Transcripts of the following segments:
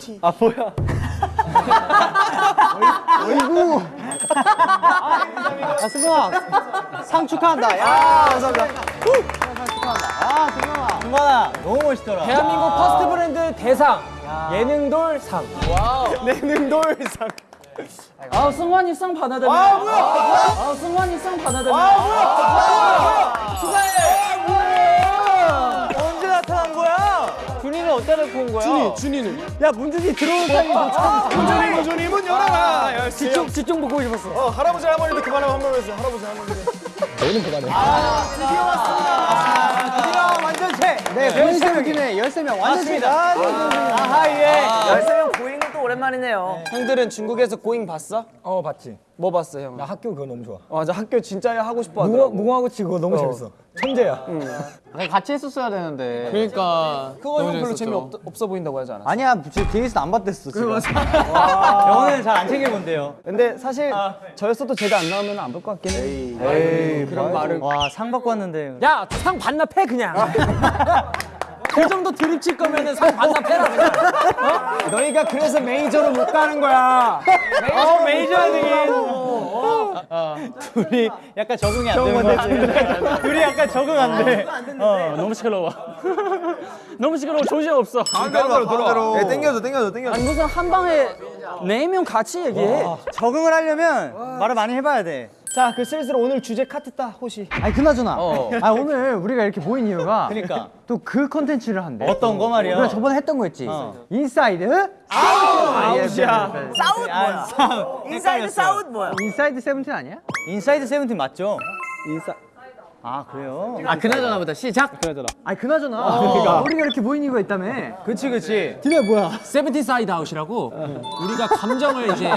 세븐티. 아 뭐야? 어이구. 아 승관아 상 축하한다. 야 감사합니다. 상 축하한다. 아 승관아. 승관아 너무 멋있더라. 대한민국 퍼스트 브랜드 대상 예능돌 상. 예능돌 상. 아 승관이 상 받아들여. 아 뭐야? 아 승관이 상 받아들여. 아 뭐야? 언제 준이는 어디다 놓고 온 거야? 준이 준이는. 야 문준이 들어오는 타임이 놓쳤는데. 문준이 문준이 문 열어라. 집중 집중 보고 싶었어. 어 할아버지 할머니도 그만하고 한번 했어. 할아버지 할머니도. 너는 그만해. 드디어 완전체. 네, 13명이네. 13명 완전체다. 아하 예. 13명 고잉은 또 오랜만이네요. 형들은 중국에서 고잉 봤어? 어 봤지. 뭐 봤어 형? 나 학교 그거 너무 좋아. 맞아 학교 진짜 하고 싶어 무궁화, 하더라고. 무궁화고 치고 너무 재밌어. 천재야. 같이 했었어야 되는데. 그러니까 그거 형 별로 재미 없, 없어 보인다고 하지 않았어? 아니야, 제 뒤에서 안 봤댔어. 지금. 영어는 잘 안 챙겨본대요. 근데 사실 저였어도 제가 안 나오면 안 볼 것 같긴 해. 에이, 그런 말을. 와, 상 받고 왔는데. 야상 반납해 그냥. 그 정도 드립 칠 거면은 상 반납해라 그냥. 너희가 그래서 메이저로 못 가는 거야. 어, 메이저 등인. 둘이 약간 적응이 안 되는 거 같아. 둘이 약간 적응 안 돼. 어 너무 시끄러워. 너무 시끄러워 조심 없어. 가운데로 가운데로. 네, 땡겨줘, 땡겨줘, 땡겨줘. 아니 무슨 한 방에 네 명 같이 얘기해. 적응을 하려면 말을 많이 해봐야 돼. 자, 그 슬슬 오늘 주제 카트 따, 호시. 아니 그나저나 아 오늘 우리가 이렇게 모인 이유가 그러니까. 또 그 컨텐츠를 한대 어떤 거 말이야? 우리가 저번에 했던 거 있지 어. 인사이드 아웃이야. 사우드 뭐야? 인사이드 사우드 뭐야? 인사이드 세븐틴 아니야? 인사이드 세븐틴 맞죠? 인사. 아, 그래요? 아 그나저나 보다 시작. 아니 그나저나 우리가 이렇게 모인 이유가 있다며 그치, 그치. 니네 뭐야 세븐틴 사이드 아웃이라고 우리가 감정을 이제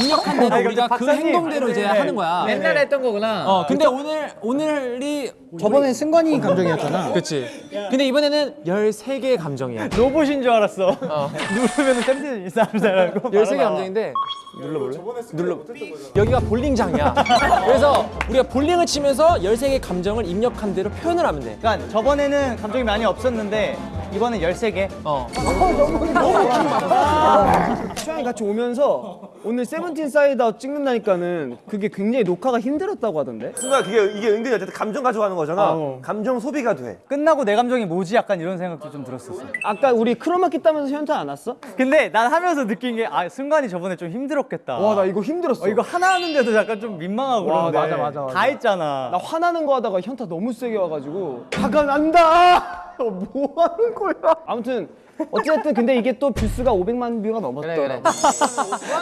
입력한 대로 우리가 그 박사님. 행동대로 이제 하는 거야. 옛날에 했던 거구나. 어 근데 오늘 오늘이 저번에 승관이 감정이었잖아 그치. 근데 이번에는 13개의 감정이야. 로봇인 줄 알았어. 누르면 세븐틴 인사하는 사람이고. 13개 감정인데 눌러볼래? 눌러. 여기가 볼링장이야. 그래서 우리가 볼링을 치면서 13개 감정을 입력한 대로 표현을 하면 돼. 그러니까 저번에는 감정이 많이 없었는데 이번엔 13개. 어. 취향이 같이 오면서 오늘 세븐틴 사이드 아웃 찍는다니까는 그게 굉장히 녹화가 힘들었다고 하던데. 승관 그게 이게 은근히 어쨌든 감정 가져가는 거잖아. 어. 감정 소비가 돼. 끝나고 내 감정이 뭐지? 약간 이런 생각도 좀 들었었어. 아까 우리 크로마키 따면서 현타 안 왔어? 근데 난 하면서 느낀 게 아, 승관이 저번에 좀 힘들었겠다. 와, 나 이거 힘들었어. 어, 이거 하나 하는데도 약간 좀 민망하고 와, 그런데 맞아, 맞아, 맞아. 다 했잖아. 나 화나는 거 하다가 현타 너무 세게 와가지고 화가 난다. 어, 뭐 하는 거야? 아무튼 어쨌든 근데 이게 또 뷰수가 500만 뷰가 넘었더라.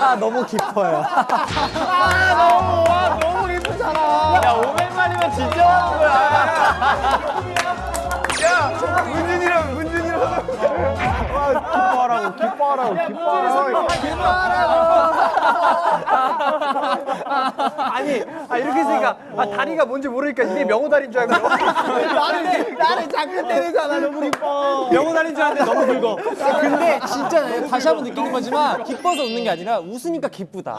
아 너무 깊어요. 문진이랑 문진이랑 기뻐하라고 기뻐하라고 기뻐하라고 아니 아, 이렇게 했으니까 아, 다리가 뭔지 모르니까 이게 명호 다리인 줄 알고 나를 나를 자꾸 때리잖아 너무 기뻐 명호 다리인 줄 알았는데 너무 굵어. 근데 진짜 내가 다시 한번 느끼는 거지만 기뻐서 웃는 게 아니라 웃으니까 기쁘다.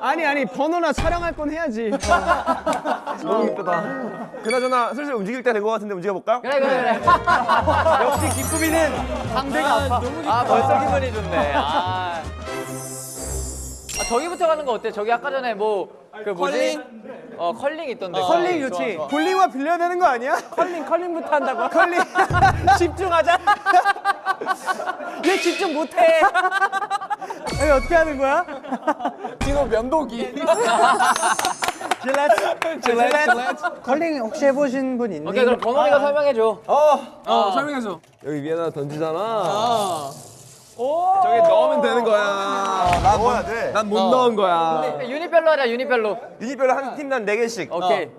아니 아니 번호나 촬영할 건 해야지. 너무 이쁘다. 그나저나 슬슬 움직일 때 된 것 같은데 움직여 볼까? 그래 그래 그래. 역시 기쁨이는 상대가 아파. 아 벌써 기분이 좋네. 아. 아, 저기부터 가는 거 어때? 저기 아까 전에 뭐 그 뭐지? 어 컬링 있던데. 컬링 좋지. 볼링화 빌려야 되는 거 아니야? 컬링 컬링부터 한다고? 컬링 집중하자. 왜 집중 못해? 아니 어떻게 하는 거야? 디노 면도기. 질렛 질렛. 컬링 혹시 해보신 분 있니? 오케이 그럼 버논이가 설명해 줘. 어 설명해줘. 여기 위에 하나 던지잖아. 저기 넣으면 되는 거야. 난 넣어야 돼. 난 못 넣은 거야. 유니별로 하자 유니별로. 유니별로 한 팀당 네 개씩. 오케이.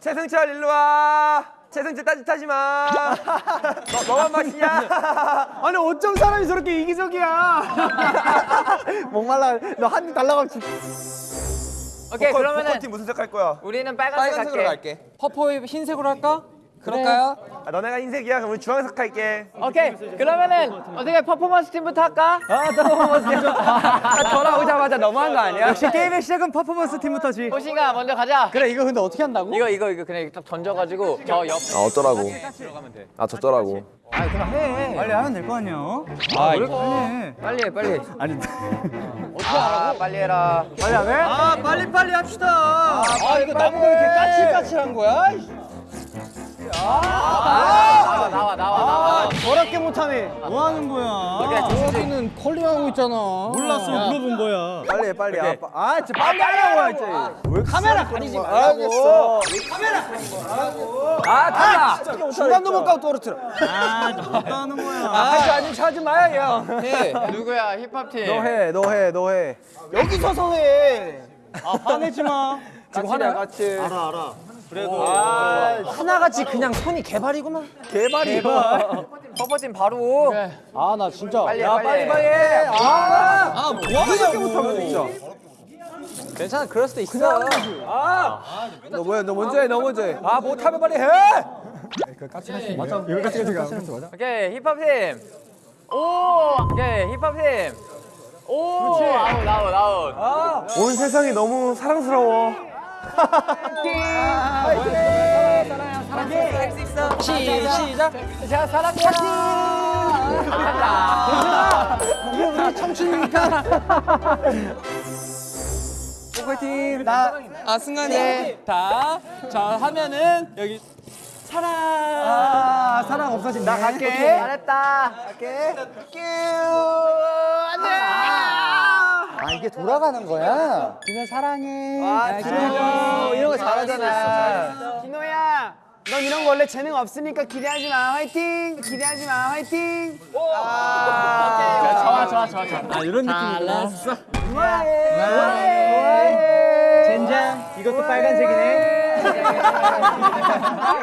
최승철 일로 와. 최승철 따짓하지 마. 너, 너만 마시냐? 아니 어쩜 사람이 저렇게 이기적이야? 목말라 너 한 입 달라고 하면 오케이 그러면은 팀 무슨 색할 거야? 우리는 빨간색, 갈게. 퍼포 흰색으로 할까? 그럴까요? 아, 너네가 흰색이야. 그럼 우리 주황색 할게. 오케이. 그러면은 어떻게 퍼포먼스 팀부터 할까? 아 퍼포먼스 전화오자마자 너무한 거 아니야? 역시 게임의 시작은 퍼포먼스 팀부터지. 호신아 먼저 가자. 그래 이거 근데 어떻게 한다고? 이거 이거 이거 그냥 딱 던져가지고 저 옆. 아 어쩌라고? 아 저쩌라고? 빨리 하면 될 거 아니야. 아 빨리 해 빨리. 아니 아 빨리 해라. 빨리 안 해? 아 빨리 빨리 합시다. 아 이거 나무가 왜 이렇게 까칠까칠한 거야? 나와 나와 나와 나와. 더럽게 못하네. 뭐 하는 거야? 여기는 컬링하고 있잖아. 몰랐어 물어본 거야. 빨리 해, 빨리. 아, 진짜 빨리 하라고 이제. 카메라 가리지 마. 알겠어. 아 탈락. 중간도 못 가고 떨어뜨려. 아 못하는 거야. 아 아직 차지 마요 형. 해. 누구야 힙합 팀? 너 해, 너 해, 너 해. 여기 서서 해. 아 화내지 마. 지금 화나 같이. 알아 알아. 하나같이 그냥 손이 개발이구만. 개발이. 퍼포 팀 바로. 아나 진짜. 빨리 해야 빨리. 빨리 해. 아. 아 이렇게 뭐하냐고. 못하면 진짜. 괜찮아 그럴 수도 있어. 아. 너 뭐야? 너 먼저 해, 너 먼저 해. 아 못하면 빨리 해. 이거 같이 같이 맞아. 오케이 힙합 팀. 오. 오케이 힙합 팀. 오. 그렇지. 아웃 아웃 아웃. 아. 온 세상이 너무 사랑스러워. 시, 시작. 자, 사랑해요. 감사합니다. 이게 우리 청춘이니까. 보컬팀 나. 아 승관이. 다. 자 하면은 여기 사랑. 아 사랑 없어진다. 나 갈게. 잘했다. 아 이게 돌아가는 거야. 그냥 사랑해. 아 진호 이런 거 잘하잖아. 진호야. 넌 이런 거 원래 재능 없으니까 기대하지 마. 화이팅. 기대하지 마. 화이팅. 아. 좋아, 좋아, 좋아, 좋아. 아 이런 느낌이구나. 젠장. 이것도 빨간색이네.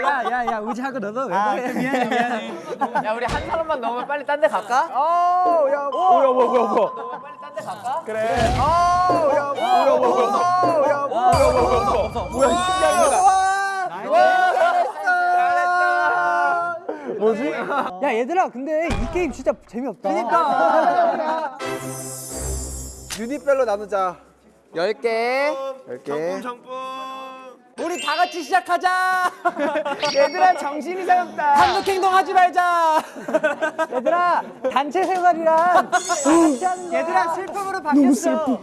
야야야 의지하고 너도 왜 그래? 미안해 미안해. 야, 우리 한 사람만 넘으면 빨리 딴 데 갈까? 어, 야, 뭐야, 뭐야. 빨리 딴데 갈까? 그래. 어, 야, 뭐야, 뭐야, 뭐야, 뭐야, 야, 뭐야, 뭐야, 뭐야, 뭐야. 뭐야, 신기한 거다. 뭐지? 야 얘들아 근데 이 게임 진짜 재미없다. 그러니까. 유닛별로 나누자. 10개. 10개. 우리 다 같이 시작하자. 얘들아, 정신이 사납다. 한국 행동하지 말자. 얘들아 단체 생활이란. 얘들아, 슬픔으로 바뀌었어.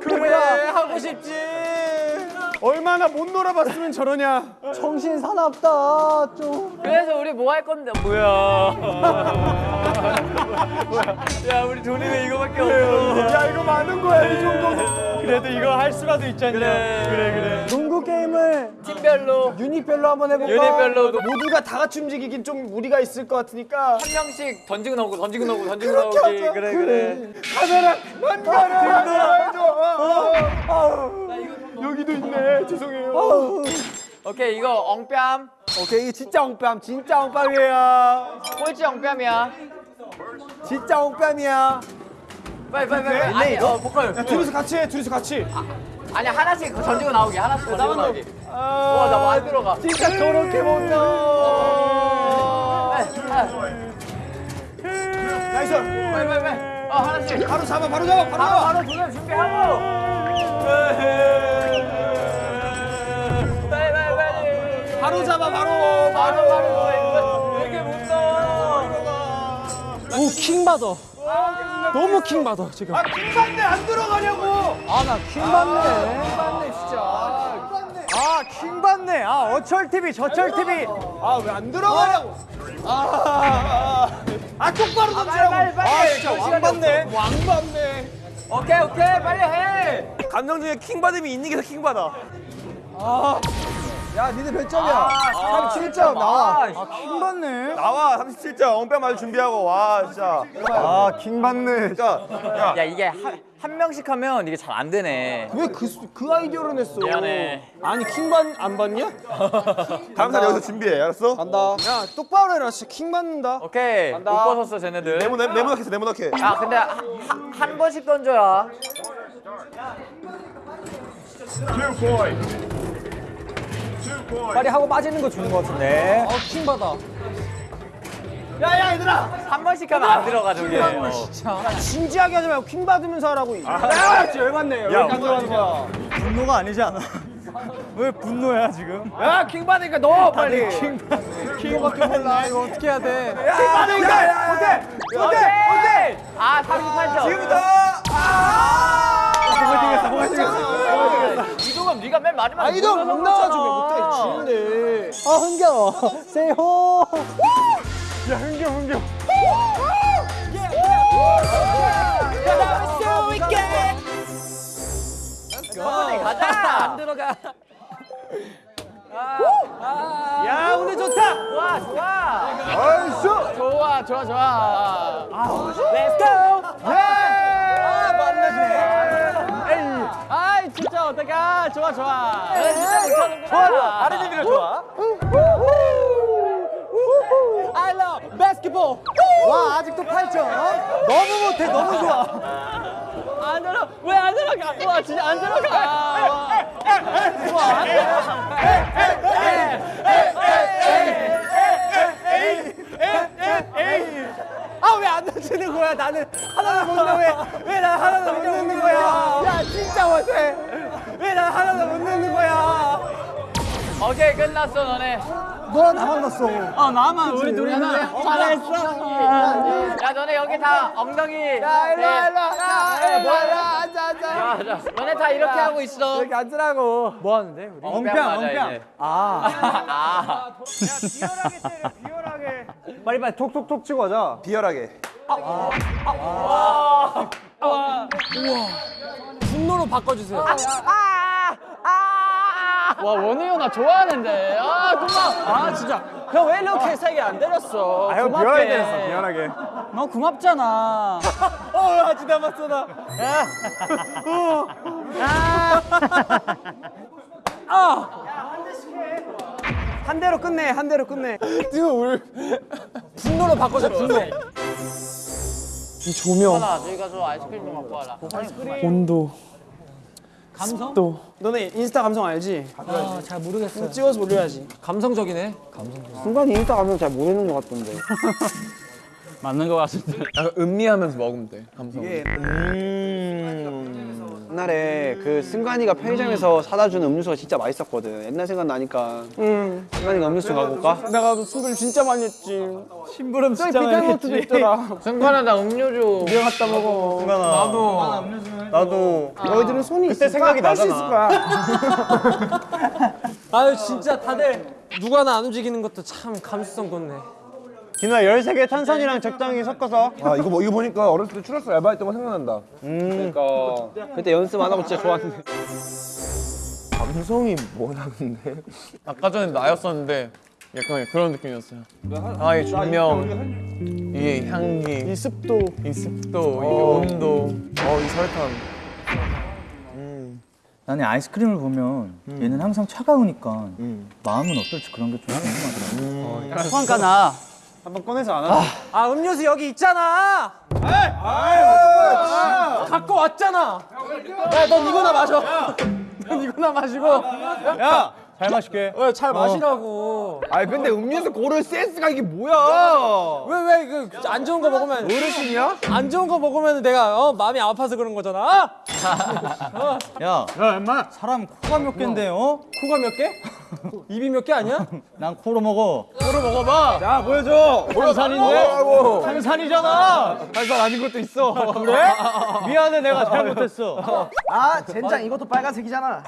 그래 하고 싶지. 얼마나 못 놀아봤으면 저러냐. 정신 사납다 좀. 그래서 우리 뭐 할 건데? 뭐야? 야, 우리 돈이 왜 이거밖에 없어? 야, 이거 많은 거야, 이 정도. 그래도 이거 할 수라도 있잖냐. 그래, 그래, 그래. 농구 게임을 팀별로, 유닛별로 한번 해볼까? 유닛별로 모두가 다 같이 움직이긴 좀 무리가 있을 것 같으니까. 한 명씩 던지고 나오고 던지고 나오고 던지고 나오기. 그래, 그래. 카메라 만나라 해줘. 여기도 있네. 죄송해요. 오케이, 이거 엉뺨. 오케이 이게 진짜 엉뺨 진짜 엉뺨이에요. 꼴찌 엉뺨이야. 진짜 엉뺨이야. 빨리, 빨리, 빨리. 아니, 어, 보컬. 둘이서 같이 해. 둘이서 같이. 아 니, 하나씩 던지고 나오기. 하나씩 던지고 나오기. 아, 와, 나 많이 들어가. 진짜 저렇게 못해. nice. 빨리, 빨리, 빨리. 어, 하나씩. 바로 잡아. 바로 잡아. 바로 바로, 잡아. 바로 도전 준비하고. 빨리, 빨리, 빨리. 바로 잡아. 바로. 바로, 바로. 오킹 받아. 너무 킹 받아 지금. 아 킹받네 안 들어가냐고. 아 나 킹받네. 킹받네 진짜. 아 킹받네. 아 어철 TV 저철 TV. 아 왜 안 들어가냐고. 아, 아, 아 똑바로 던지라고. 빨리, 빨리. 아 진짜 왕받네. 왕받네. 오케이, 오케이. 빨리 해. 감정 중에 킹 받음이 있는 게 더 킹 받아. 야, 니네 몇 점이야? 37점 나와. 아 킹 받네. 나와 37점 엉뺨 맞을 준비하고 와 진짜. 아, 킹 받네. 진짜 야 야, 이게 한, 한 명씩 하면 이게 잘 안 되네. 왜 그 그 아이디어를 냈어? 미안해. 아니 킹받 안 받냐? 다음 달 여기서 준비해 알았어? 간다. 야 똑바로 해라 진짜 킹 받는다. 오케이. 옷 벗었어, 쟤네들. 네모 네- 네모나게 네모나게. 야, 근데 하, 한, 한 번씩 던져야. 빨리 하고 빠지는 거 주는 거 같은데. 어, 킹 받아. 한 번씩 하면 안 들어가 저게. 어. 진지하게 하지 말고 킹 받으면서 하라고. 야, 진짜 열받네. 왜 이렇게 안 들어가는 거야? 분노가 아니지 않아? 왜 분노야 지금? 야, 킹 받으니까 넣어 빨리. 킹밖에 몰라. 이거 어떻게 해야 돼? 킹 받으니까 어때? 어때? 어때? 아 38점. 지금부터. 이동은 네가 맨 마지막에 아, 이동 못 나와주면 못해. 지는데. 아 흥겨워. 세호. 가자. 안 들어가. 야, 오늘 좋다. 좋아 좋아. 아이씨. 좋아 좋아 좋아. Let's go. 어떡하. 좋아 좋아. 진짜 못하는구나. 좋아 좋아. 다른 의미로 좋아. I love basketball. 와 아직도 8점. 너무 못해 너무 좋아. 안 들어. 왜안 들어가? 와 진짜 안 들어가. 와. 안 들어가. 아, 왜안 넣어주는 거야? 나는 하나도 못 넣어. 왜, 왜 난 하나도 못 넣는 거야? 야, 진짜 못해. 왜난 하나도 못 넣는 거야? 오케이 끝났어 너네. 너랑 나만 났어. 아, 나만 우리 둘이 하나. 잘했어. 야 너네 여기 다 엉덩이. 야, 일로 와, 네. 일로 와. 야, 일로 와, 와. 앉아, 앉아. 너네 다 이렇게 하고 있어. 이렇게 앉으라고. 뭐 하는데, 우리? 엉평 엉평. 아. 아. 빨리 빨리 톡톡톡 치고 가자. 비열하게. 분노로 바꿔주세요. 와 원우 형 나 좋아하는데. 아 고마워. 아, 진짜. 형, 왜 이렇게 세게 안 때렸어? 고맙게. 비열하게 때렸어, 비열하게. 너 고맙잖아. 어, 아직 남았어, 나. 한 대로 끝내, 한 대로 끝내. 분노로 바꿔줘. 분노. 이 조명, 하나 저기 가서 아이스크림 좀 갖고 와라. 온도. 감성? 너네 인스타 감성 알지? 아, 잘 모르겠어요. 찍어서 올려야지. 감성적이네. 순간이 인스타 감성 잘 모르는 것 같던데. 맞는 거 같은데. 약간 음미하면서 먹으면 돼. 감성. 옛날에 그 승관이가 편의점에서 사다 주는 음료수가 진짜 맛있었거든. 옛날 생각 나니까. 응. 승관이가 음료수 갖고 올까? 내가 그 술을 진짜 많이 했지. 심부름 진짜 비싼 것도 있더라. 승관아 나 음료 좀. 네가 갖다 먹어. 나도. 나도. 너희들은 손이 그때 생각이 할수 나잖아. 있을 거야. 아유, 진짜 다들 누구 하나 안 움직이는 것도 참 감수성 돋네. 기나 13개 탄산이랑 적당히 섞어서. 아 이거 뭐 이거 보니까 어렸을 때 추러스 알바했던 거 생각난다. 그러니까 그때 연습 안 하고 진짜 좋았는데. 감성이 뭐야 근데? 아까 전에 나였었는데 약간 그런 느낌이었어요. 아, 이 조명, 이게 향기, 이 습도, 이 습도, 온도, 어, 이 설탕. 나는 아이스크림을 보면 얘는 항상 차가우니까 마음은 어떨지 그런 게 좀 궁금하더라고. 소환가 나. 한번 꺼내서 안 하자. 아, 음료수 여기 있잖아. 갖고 왔잖아. 야, 넌 이거나 마셔. 넌 이거나 마시고. 야, 잘 마실게. 왜 잘 마시라고. 아 근데 음료수 고를 센스가 이게 뭐야? 왜 왜 그 안 좋은 거 먹으면 어르신이야? 안 좋은 거 먹으면 내가 어 마음이 아파서 그런 거잖아. 야, 사람 코가 몇 개인데 어? 코가 몇 개? 입이 몇 개 아니야? 난 코로 먹어. 자, 보여줘. 뭐라고? 탄산이잖아. 한살 아닌 것도 있어. 그래? 미안해, 내가 잘못했어. 아, 젠장 이것도 빨간색이잖아.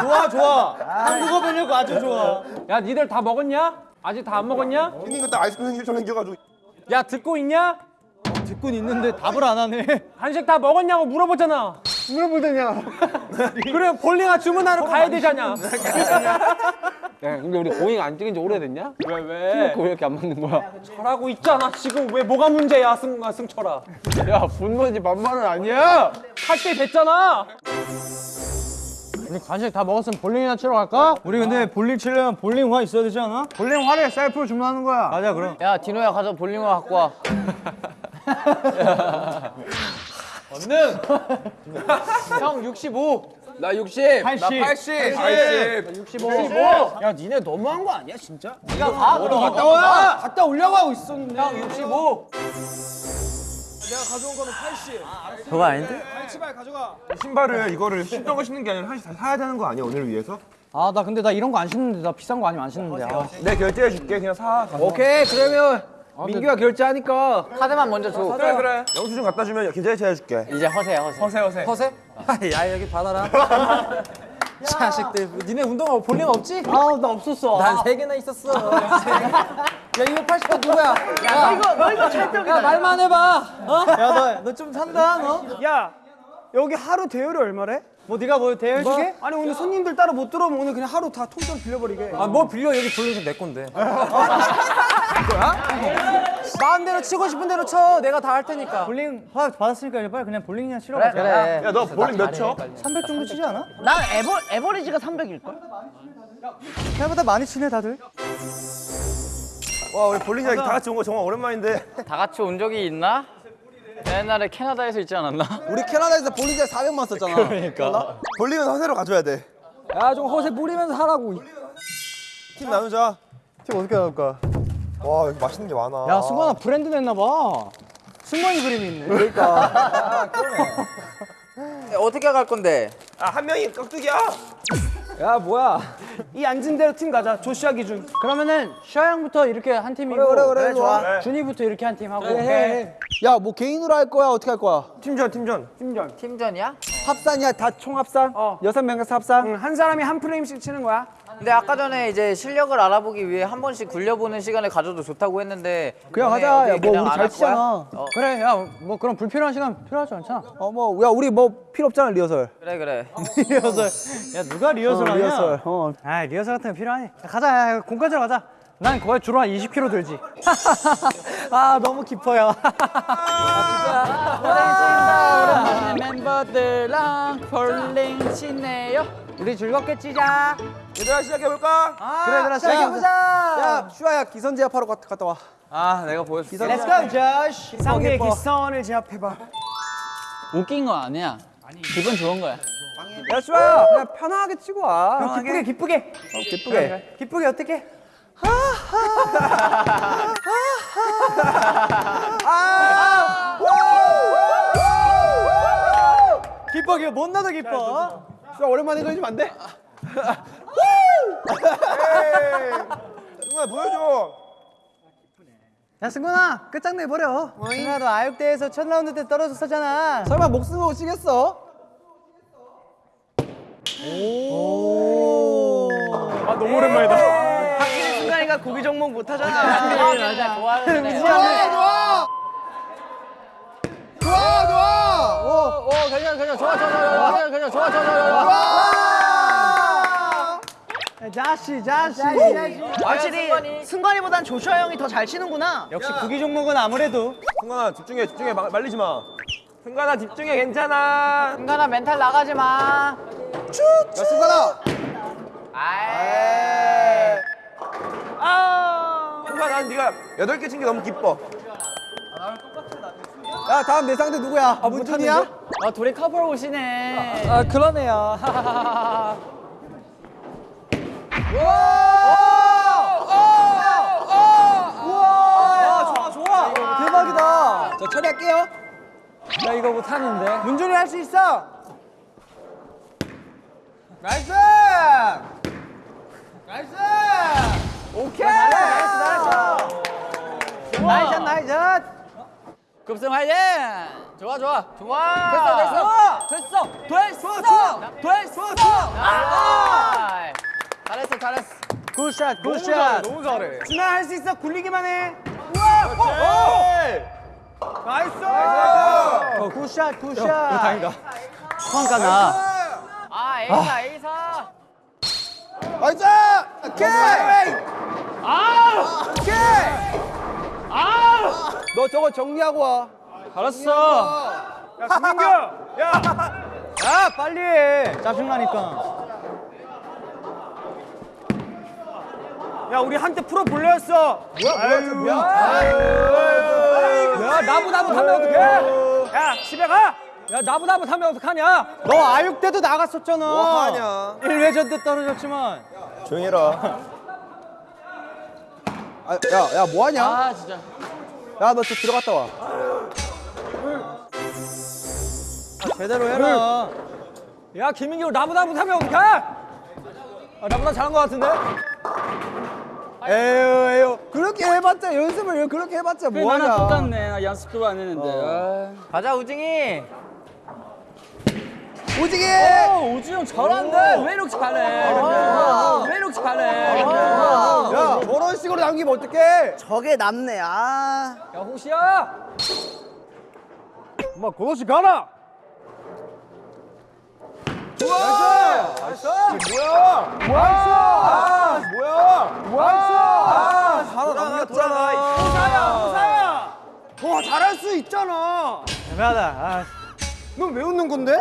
좋아, 좋아. 한국어 배려고 아주 좋아. 야, 니들 다 먹었냐? 아직 다 안 먹었냐? 형님 그때 아이스크림 생기처럼 생겨가지고. 야, 듣고 있냐? 듣고 있는데 답을 안 하네. 한식 다 먹었냐고 물어보잖아. 물어보더냐. 그래 볼링아 주문하러 가야 되잖아. 야, 근데 우리 공익 안 찍은 지 오래됐냐? 왜 왜? 왜 이렇게 안 맞는 거야? 잘하고 있잖아. 지금 왜 뭐가 문제야, 승아 승철아. 야 분노지 만만은 아니야. 할 때 됐잖아. 우리 간식 다 먹었으면 볼링이나 치러 갈까? 우리 근데 볼링 치려면 볼링화 있어야 되지 않아? 볼링 화를 셀프로 주문하는 거야. 가자, 그럼. 야 디노야 가서 볼링화 갖고 와. 얼른. 형 65. 나 60. 80. 나 80. 80. 65. 야 니네 너무한 거 아니야 진짜? 네가 가. 그럼. 갔다 와. 갔다 오려고 하고 있었는데. 형 65. 그거 아닌데? 신발을 이거를 신던 거 신는 게 아니라 다 사야 되는 거 아니야 오늘 위해서? 아 나 근데 나 이런 거 안 신는데 나 비싼 거 아니면 안 신는데. 아. 내 결제해 줄게. 그냥 사. 가서. 오케이 그러면 민규가 결제하니까. 카드만 먼저 줘. 그래 그래. 영수증 갖다 주면 계좌이체 해줄게. 이제 허세야 허세. 허세 허세. 허세? 야 여기 받아라. 자식들, 니네 운동화 볼링 없지? 아나 없었어. 난 세 개나 있었어. 야 이거 80도 누구야? 야, 이거 너 이거 찰떡이다. 야 말만 해봐. 어? 야너 너 좀 산다 너. 야 여기 하루 대여료 얼마래? 뭐 네가 뭐 대여주게? 아니 오늘 손님들 따로 못 들어오면 오늘 그냥 하루 다 통째로 빌려버리게. 아 뭐 빌려 여기 볼링 내 건데. 마음대로 치고 싶은 대로 쳐. 내가 다 할 테니까. 볼링 허락 받았으니까 이제 빨리 그냥 볼링이나 치러 가자. 그래. 야너 볼링 몇 쳐? 300 정도 치지 않아? 난 에버, 에버리지가 300일걸? 생각보다 많이 치네 다들. 와 우리 볼링 이야기 다 같이 온 거 정말 오랜만인데. 다 같이 온 적이 있나? 옛날에 캐나다에서 있지 않았나? 우리 캐나다에서 볼링장 400만 썼잖아. 그러니까. 볼링은 허세로 가져야 돼. 야좀 허세 뿌리면서 하라고. 팀 나누자. 팀 어떻게 나눌까? 와 여기 맛있는 게 많아. 야 승관아 브랜드 냈나 봐. 승관이 그림이 있네. 그러니까. 어떻게 갈 건데? 아 한 명이 깍두기야. 야 뭐야? 이 앉은 대로 팀 가자. 조시아 기준. 그러면은 슈아 형부터 이렇게 한 팀이고 그래, 그래, 그래, 좋아. 준이부터 이렇게 한 팀 하고 야뭐 개인으로 할 거야 어떻게 할 거야? 팀전 팀전. 팀전이야? 합산이야 다 총 합산? 어. 여섯 명에서 합산? 한 사람이 한 프레임씩 치는 거야. 근데 아까 전에 이제 실력을 알아보기 위해 한 번씩 굴려보는 시간을 가져도 좋다고 했는데 그냥 하자. 야, 뭐 우리 안 잘? 치잖아. 어, 그래 야 뭐 그런 불필요한 시간 필요하지 않잖아. 어 뭐 야 우리 뭐 필요 없잖아 리허설. 그래 그래. 리허설. 야 누가 리허설 하냐? 리허설. 어. 아 리허설 같은 거 필요하니? 야, 가자 야, 공간으로 가자. 난 거의 주로 한 20kg 들지. 아 너무 깊어요. 오랜만에 멤버들랑 볼링 치네요. 우리 즐겁게 치자. 얘들아 시작해 볼까? 그래 얘들아 시작해보자. 야 슈아야 기선 제압하러 갔- 갔다 와. 아 내가 보여줄게. Let's go 조시. 상대의 기선을 제압해봐. 웃긴 거 아니야. 기분 좋은 거야. 야 슈아야 그냥 편하게 치고 와. 기쁘게 기쁘게. 어 기쁘게. 기쁘게 어떻게? 기뻐 기뻐 못 나도 기뻐. 슈아 오랜만에 해주면 안 돼? 정말 보여줘. 야 승관아 끝장내 버려. 승관아도 아육대에서 첫 라운드 때 떨어졌었잖아. 설마 목숨 못 치겠어? 확실히 순간이가 고기 종목 못 하잖아. 맞아 좋아하는데. 좋아 좋아. 오 괜찮아 괜찮아 좋아 좋아 좋아 괜찮아 괜찮아 좋아 좋아 좋아. 자시 자시. 확실히 승관이보단 조슈아 형이 더 잘 치는구나. 역시 구기 종목은 아무래도 승관아 집중해 집중해 마- 말리지 마. 승관아 집중해 괜찮아. 승관아 멘탈 나가지 마. 야 승관아. 아이. 승관 난 네가 여덟 개 친 게 너무 기뻐. 야 다음 내 상대 누구야? 아 문준이야? 아 둘이 커플 옷이네. 아 그러네요. 대박이다. 저 처리할게요. 나 이거 못 하는데. 문준휘 할 수 있어. Nice. Nice. 오케이. Nice nice. Nice shot nice shot. 급승 화이팅! 좋아 좋아 좋아 됐어 됐어 됐어 됐어 됐어 아 잘했어 잘했어 good shot good shot. 너무 잘해. 준아 할 수 있어. 굴리기만 해. Nice. 어, good shot good shot. 다행이다. 성과 나. 아 에이사 에이사 nice. 오케이. 아. 오케이. 아. 너 저거 정리하고 와. 알았어. 야 김민규. 야. 야 빨리 해. 짜증나니까. 야 우리 한때 프로 볼래였어. 뭐야 뭐야 뭐야. 야 나부 나부 하면 어떡해? 야 집에 가. 야 나보다 못하면 어떡하냐? 너 아육 때도 나갔었잖아. 뭐 하냐? 1회전 때 떨어졌지만. 조용히 해라. 아, 야, 야, 뭐 하냐? 아 진짜. 야, 너 저 들어갔다 와. 제대로 해라. 야 김민규 나보다 못하면 어떡해? 아, 나보다 잘한 것 같은데? 에휴, 에휴. 그렇게 해봤자, 연습을 그렇게 해봤자 뭐 하냐? 나랑 똑같네. 나 연습도 안 했는데. 아. 가자 우징이. 오지게! 우지 형 잘한대. 왜 이렇게 잘해? 근데? 왜 이렇게 잘해? 근데? 야, 저런 식으로 남기면 어떡해? 저게 남네. 아. 야 홍시야! 엄마 고도씨 가라. 좋아! Nice! 뭐야? 뭐야? 아, 뭐야? 뭐야? 아, 하나 남겼잖아. 홍사야 홍사야! 더 잘할 수 있잖아. 애매하다. 아. 넌왜 웃는 건데?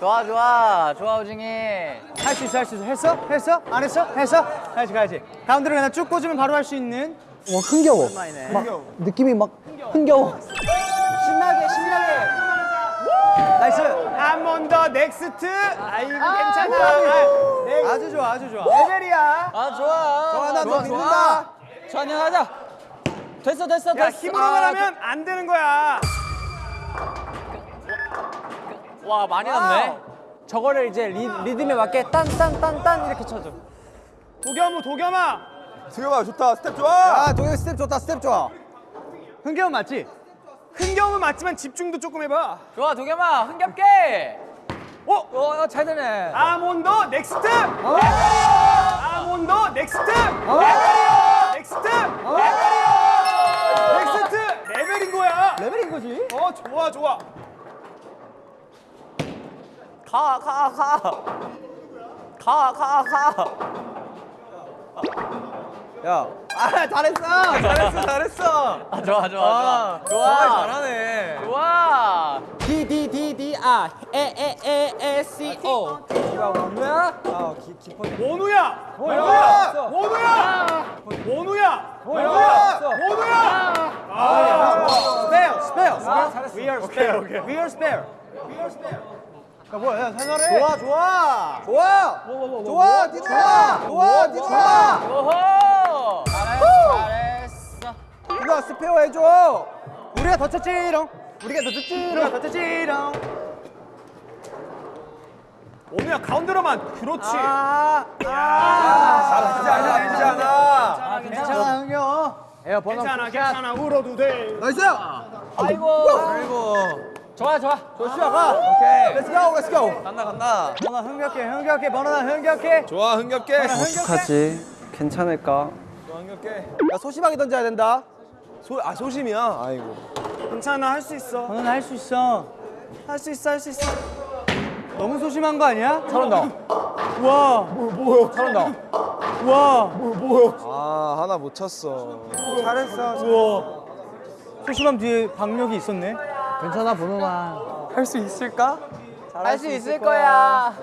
좋아 좋아 좋아 우지. 할 수 있어, 할 수 있어. 했어? 했어? 안 했어? 했어? 가야지, 가야지. 가운데로 그냥 쭉 꽂으면 바로 할 수 있는. 와 흥겨워. 막 느낌이 막 흥겨워. 신나게, 신나게. Nice. I'm on the next. 아, 이거 괜찮아. 아주 좋아, 아주 좋아. Level이야. 아 좋아. 좋아, 나너 믿는다. 전혀 하자. 됐어 됐어 야, 됐어. 힘으로만 하면 안 되는 거야. 와 많이 났네. 저거를 이제 리, 리듬에 맞게 딴딴딴딴 이렇게 쳐줘. 도겸아, 도겸아. 수경아, 좋다. 스텝 좋아. 야, 동현 스텝 좋다. 스텝 좋아. 흥겨운 맞지? 흥겨움은 맞지만 집중도 조금 해봐. 좋아 도겸아 흥겹게. 어? 어, 잘 되네. 아몬더 넥스트. 아몬더 넥스트. 넥스트. 넥스트. 레벨인 거야. 레벨인 거지? 어, 좋아, 좋아. 가 가 가. 가 가 가. 야. 아, 잘했어. 잘했어. 잘했어. 아 좋아 좋아 좋아. 좋아 잘하네. 좋아. D D D D R E E E E C O. 야 뭐야? 아 기, 깊어. 원우야. 원우야! 원우야. 원우야. 원우야! 원우야. 아, 스페어, 스페어. 잘했어. We are spare. We are spare. 야, 뭐야, 야, 살살해. 좋아, 좋아. 좋아. 좋아, 디노야. 좋아, 디노야. 오호. 잘했어. 디노야, 스페어 해줘. 우리가 더 쳤지롱. 우리가 더 좋지. 우리가 더 쳤지롱. 원우야, 가운데로만. 그렇지. 아, 잘하지 않아, 잘하지 않아. 괜찮아, 흥겨. 에어 버논. 괜찮아, 괜찮아. 울어도 돼. Nice. 아이고. 아이고. 좋아 좋아. 조슈아 가. 오케이. Let's go, let's go. 간다 간다. 버논아 흥겹게, 흥겹게, 버논아 흥겹게. 좋아, 흥겹게. 어떡하지? 괜찮을까? 좋아, 흥겹게. 야, 소심하게 던져야 된다. 소, 아, 소심이야. 아이고. 괜찮아, 할 수 있어. 버논아 할수 있어. 할 수 있어, 할 수 있어. 너무 소심한 거 아니야? 잘한다. 와, 뭐, 뭐야? 잘한다. 와, 뭐, 뭐야? 아, 하나 못 쳤어. 잘했어. 우와. 소심함 뒤에 박력이 있었네. 괜찮아 번호나. 할수 있을까? 할 수 있을 거야.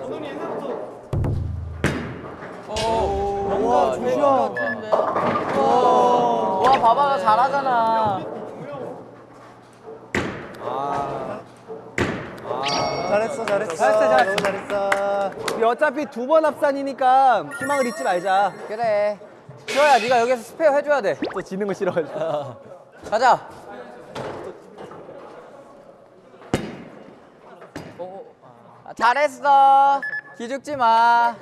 와, 조슈아. 와 봐봐 나 잘하잖아. 잘했어, 잘했어. 잘했어, 잘했어, 잘했어. 우리 어차피 두 번 합산이니까 희망을 잊지 말자. 그래. 지훈아 네가 여기서 스페어 해줘야 돼. 또 지는 거 싫어가지고. 가자. 아, 잘했어. 기죽지 마.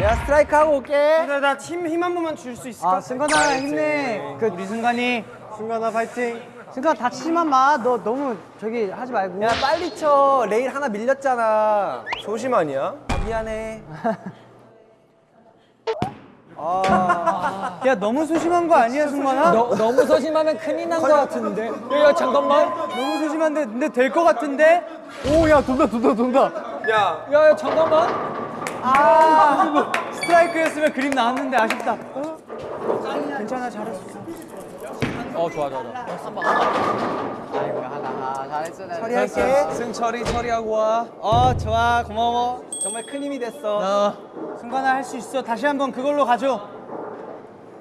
내가 스트라이크 하고 올게. 나, 나팀 힘한 번만 줄 수 있을까? 아, 승관아, 힘내. 그, 우리 승관이. 승관아, 파이팅. 승관 다치지만 마. 너 너무 저기 하지 말고. 야 빨리 쳐. 레일 하나 밀렸잖아. 소심 아니야? 미안해. 야, 너무 소심한 거 아니야, 승관아? 너, 너무 소심하면 큰일 난 거 같은데. 야, 야 잠깐만. 너무 소심한데, 근데 될 거 같은데? 오, 야, 돈다, 돈다, 돈다. 야, 야, 야 잠깐만. 아, 스트라이크였으면 그림 나왔는데 아쉽다. 괜찮아, 잘했어. 어 좋아 좋아 좋아. 아이고 하나. 아, 잘했어. 잘했어. 처리할게. 승철이 처리하고 와. 어, 좋아, 고마워. 정말 큰 힘이 됐어. 승관아, 할 수 있어. 다시 한번 그걸로 가줘.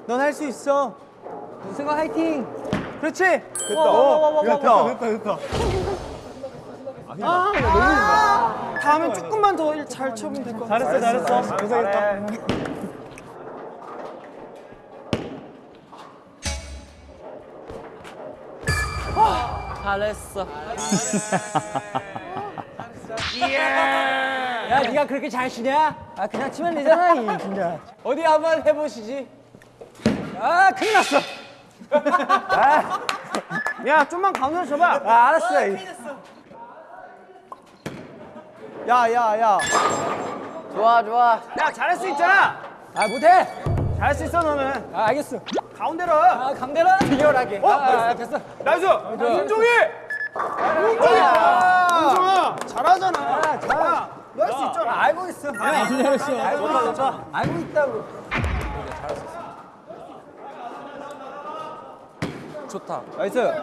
넌 할 수 있어. 승아 화이팅. 그렇지. 됐다. 어, 야, 됐다, 됐다, 됐다. 다음에 조금만 더 잘 쳐면 될 것 같아. 잘했어, 잘했어. 고생했다. 잘했어. 야, 네가 그렇게 잘 치냐? 아 그냥 치면 되잖아 이 진짜. 어디 한번 해보시지. 아, 큰일 났어. 야, 좀만 가운데로 쳐봐. 아 알았어. 야야 야. 좋아 좋아. 야, 잘할 수 있잖아. 아, 못해. 잘할 수 있어 너는. 아, 알겠어. 가운데로. 아, 강대라. 비열하게. 아, 아, 됐어. Nice. 윤종이. 윤종이. 윤종아, 잘하잖아. 잘. 너할 수 있잖아. 알고 있어. 잘했어. 알고 있어. 알고 있다고. 좋다. 나이스.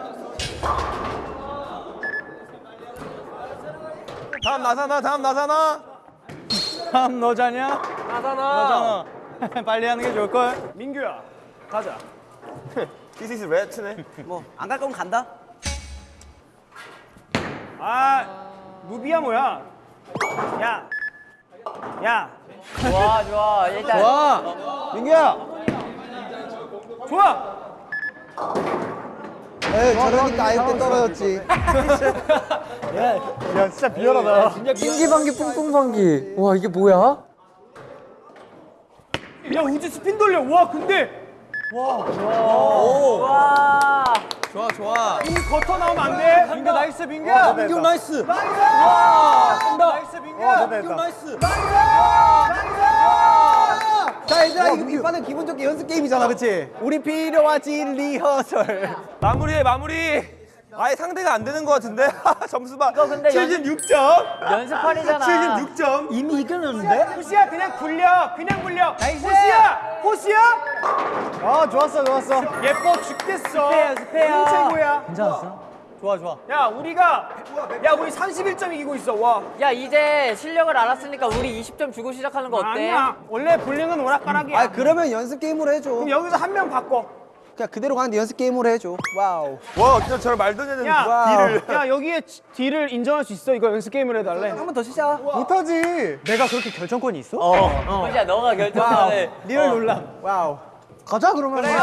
다음 나사나, 다음 나사나. 다음 너자냐? 나잖아. 빨리 하는 게 좋을 걸. 민규야, 가자. This is red네. 뭐안 갈 거면 간다. 아, 무비야 뭐야? 야, 야, 좋아 좋아. 일단 와 민규야. 좋아. 에이 저러니까 아예 때 떨어졌지. 야, 진짜 비열하다. 빙기방기 뿡뿡방기. 와, 이게 뭐야? 야, 우지 스핀 돌려. 와, 근데 와. 좋아 좋아. 이거 거터 나오면 안 돼. 민규 nice 민규야. 민규 nice. Nice, 민규야. 어, 됐다, 됐다. Nice. 자 얘들아 이거 이번엔 기분 좋게 연습 게임이잖아 그치? 우리 필요하지 리허설 마무리해, 마무리. 아예 상대가 안 되는 것 같은데? 점수 봐. 근데 76점. 연습판이잖아. 76점. 이미 이겼는데? 호시야 그냥 굴려. 그냥 굴려. 호시야, 호시야. 아, 좋았어, 좋았어. 예뻐 죽겠어. 연습해요, 연습해요. 최고야. 괜찮았어? 좋아 좋아 야, 우리가 야, 우리 31점 이기고 있어. 와. 야 이제 실력을 알았으니까 우리 20점 주고 시작하는 거 어때? 아니야. 원래 볼링은 오락가락이야. 아 그러면 연습 게임으로 해줘 그럼 여기서 한 명 바꿔. 그냥 그대로 가는데 연습 게임으로 해줘 와우 와, 진짜 저를 말도 안 되는 야, 딜을. 야 여기에 지- 딜을 인정할 수 있어. 이거 연습 게임을 해달래. 한 번 더 치자 못하지. 내가 그렇게 결정권이 있어? 호시야 너가 결정해. 리얼 논란 와우 가자 그러면 그래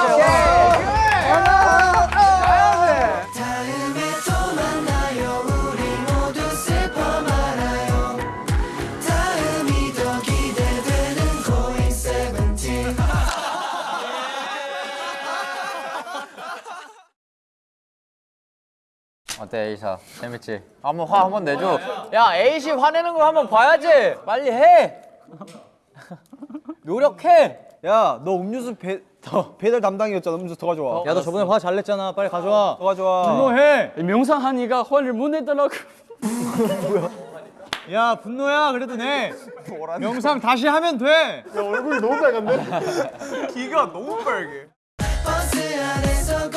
어때 A샷 재밌지? 한번 화 한번 내줘. 야 A씨 화내는 거 한번 봐야지. 빨리 해. 노력해. 야 너 음료수 배, 더, 배달 담당이었잖아 음료수 더 가져와 야 너 저번에 화 잘 냈잖아 빨리 가져와 더 가져와 분노해. 명상하니가 화를 못 내더라고. 야 분노야 그래도 내 영상 다시 하면 돼 얼굴이 너무 빨간데? 귀가 너무 빨개. 버스 안에서